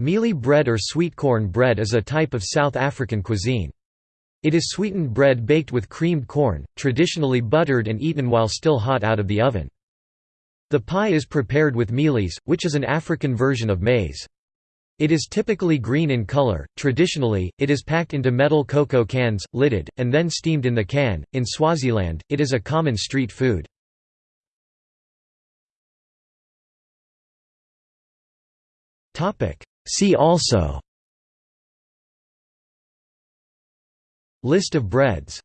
Mealie bread or sweet corn bread is a type of South African cuisine. It is sweetened bread baked with creamed corn, traditionally buttered and eaten while still hot out of the oven. The pie is prepared with mealies, which is an African version of maize. It is typically green in color. Traditionally, it is packed into metal cocoa cans, lidded, and then steamed in the can. In Swaziland, it is a common street food. Topic: See also. List of breads